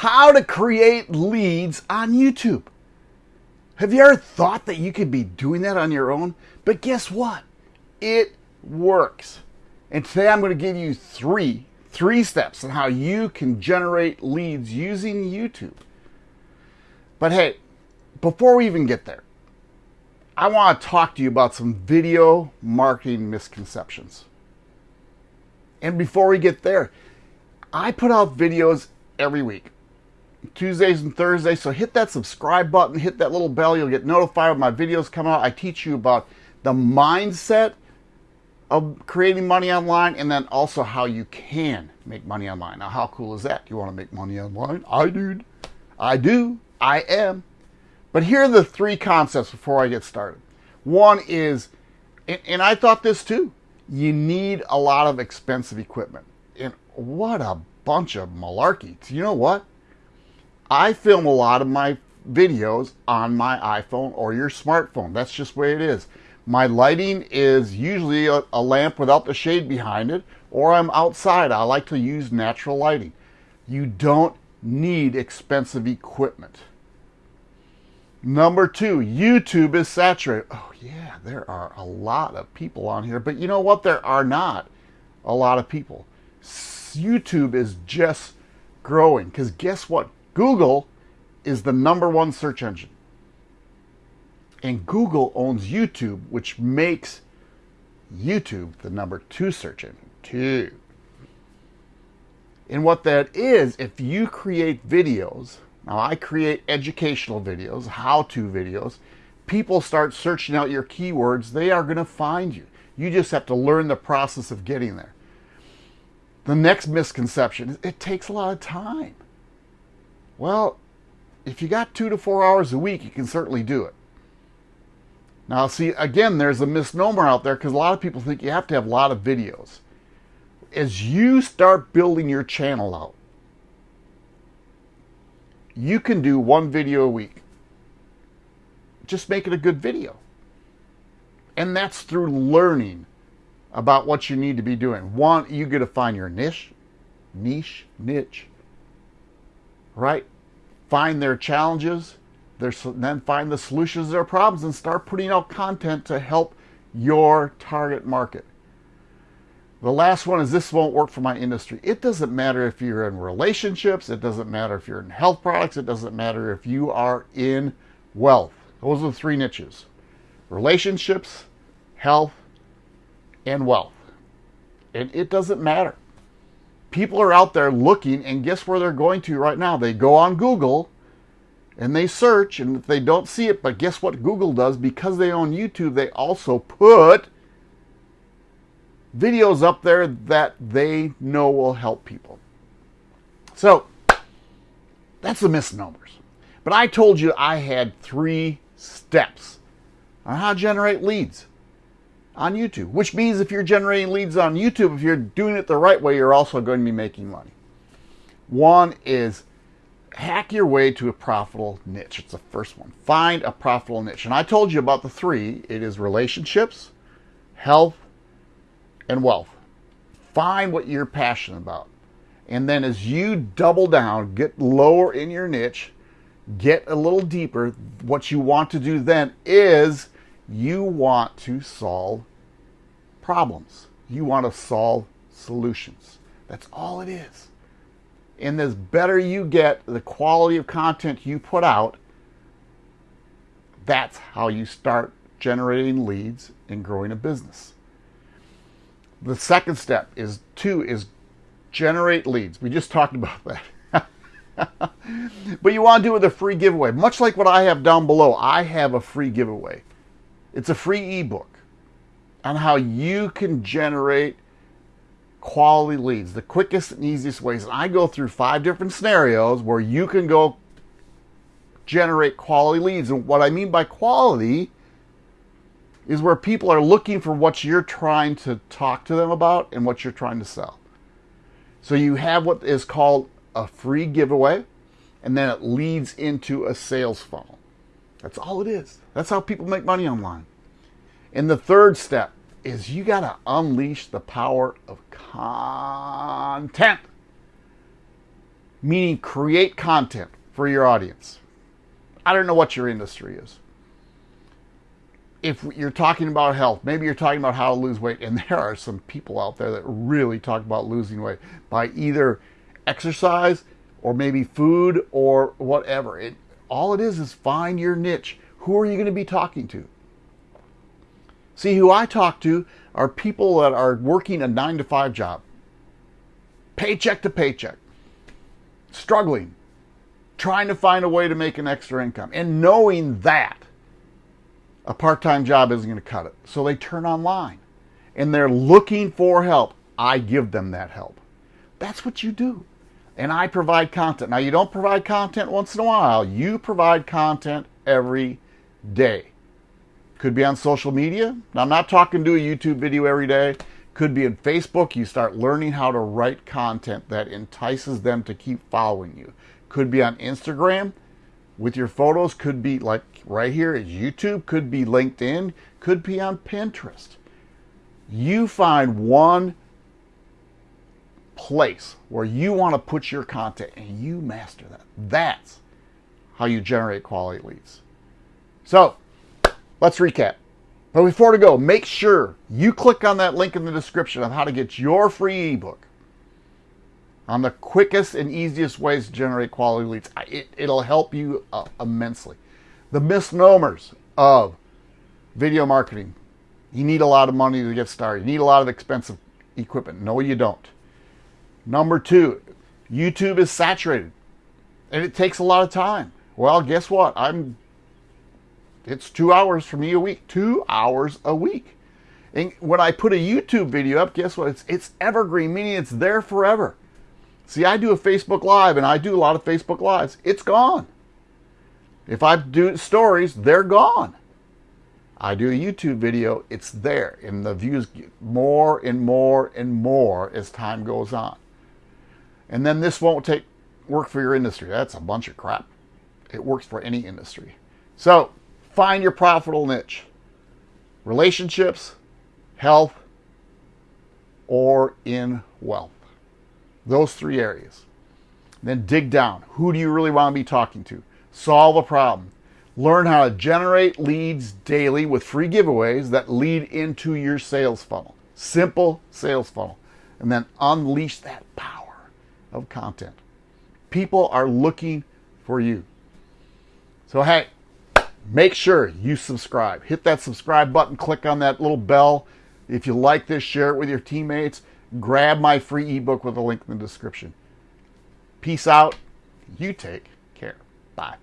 how to create leads on YouTube. Have you ever thought that you could be doing that on your own? But guess what? It works. And today I'm going to give you three, three steps on how you can generate leads using YouTube. But hey, before we even get there, I want to talk to you about some video marketing misconceptions. And before we get there, I put out videos every week. Tuesdays and Thursdays. So hit that subscribe button, hit that little bell. You'll get notified when my videos come out. I teach you about the mindset of creating money online and then also how you can make money online. Now, how cool is that? You want to make money online? I do. I do. I am. But here are the three concepts before I get started. One is, and I thought this too, you need a lot of expensive equipment. And what a bunch of malarkey. You know what? I film a lot of my videos on my iPhone or your smartphone. That's just the way it is. My lighting is usually a, a, lamp without the shade behind it, or I'm outside. I like to use natural lighting. You don't need expensive equipment. Number two, YouTube is saturated. Oh, yeah, there are a lot of people on here, but you know what? There are not a lot of people. YouTube is just growing because guess what? Google is the number one search engine. And Google owns YouTube, which makes YouTube the number two search engine, too. And what that is, if you create videos, now I create educational videos, how-to videos, people start searching out your keywords, they are going to find you. You just have to learn the process of getting there. The next misconception is it takes a lot of time. Well, if you got two to four hours a week, you can certainly do it. Now, see, again, there's a misnomer out there because a lot of people think you have to have a lot of videos. As you start building your channel out, you can do one video a week. Just make it a good video. And that's through learning about what you need to be doing. One, you got to find your niche, niche, niche, right? Find their challenges, their, then find the solutions to their problems and start putting out content to help your target market. The last one is this won't work for my industry. It doesn't matter if you're in relationships, it doesn't matter if you're in health products, it doesn't matter if you are in wealth. Those are the three niches relationships, health, and wealth. And it doesn't matter people are out there looking, and guess where they're going to right now? They go on Google and they search, and if they don't see it, but guess what Google does? Because they own YouTube, they also put videos up there that they know will help people. So that's the misnomers. But I told you I had three steps on how to generate leads on YouTube, which means if you're generating leads on YouTube, if you're doing it the right way, you're also going to be making money. One is hack your way to a profitable niche. It's the first one. Find a profitable niche. And I told you about the three. It is relationships, health, and wealth. Find what you're passionate about. And then as you double down, get lower in your niche, get a little deeper, what you want to do then is you want to solve problems. You want to solve solutions. That's all it is. And the better you get the quality of content you put out, that's how you start generating leads and growing a business. The second step is two is generate leads. We just talked about that. but you want to do it with a free giveaway. Much like what I have down below, I have a free giveaway. It's a free ebook on how you can generate quality leads, the quickest and easiest ways. And I go through five different scenarios where you can go generate quality leads. And what I mean by quality is where people are looking for what you're trying to talk to them about and what you're trying to sell. So you have what is called a free giveaway, and then it leads into a sales funnel. That's all it is. That's how people make money online. And the third step is you got to unleash the power of content. meaning create content for your audience. I don't know what your industry is. If you're talking about health, maybe you're talking about how to lose weight, and there are some people out there that really talk about losing weight by either exercise or maybe food or whatever. It all it is is find your niche. Who are you going to be talking to? See, who I talk to are people that are working a nine to five job, paycheck to paycheck, struggling, trying to find a way to make an extra income, and knowing that a part time job isn't going to cut it. So they turn online and they're looking for help. I give them that help. That's what you do. And I provide content. Now, you don't provide content once in a while, you provide content every day. Could be on social media. Now, I'm not talking to a YouTube video every day. Could be in Facebook. You start learning how to write content that entices them to keep following you. Could be on Instagram with your photos. Could be like right here is YouTube. Could be LinkedIn. Could be on Pinterest. You find one place where you want to put your content and you master that. That's how you generate quality leads. So let's recap. But before to go, make sure you click on that link in the description of how to get your free ebook on the quickest and easiest ways to generate quality leads. It, will help you uh, immensely. The misnomers of video marketing. You need a lot of money to get started. You need a lot of expensive equipment. No, you don't. Number two, YouTube is saturated and it takes a lot of time. Well, guess what? I'm it's two hours for me a week. Two hours a week. And when I put a YouTube video up, guess what? It's it's evergreen, meaning it's there forever. See, I do a Facebook Live and I do a lot of Facebook Lives. It's gone. If I do stories, they're gone. I do a YouTube video, it's there, and the views get more and more and more as time goes on. And then this won't take work for your industry. That's a bunch of crap. It works for any industry. So find your profitable niche. Relationships, health, or in wealth. Those three areas. Then dig down. Who do you really want to be talking to? Solve a problem. Learn how to generate leads daily with free giveaways that lead into your sales funnel. Simple sales funnel. And then unleash that power of content. People are looking for you. So, hey, make sure you subscribe. Hit that subscribe button, click on that little bell. If you like this, share it with your teammates. Grab my free ebook with a link in the description. Peace out. You take care. Bye.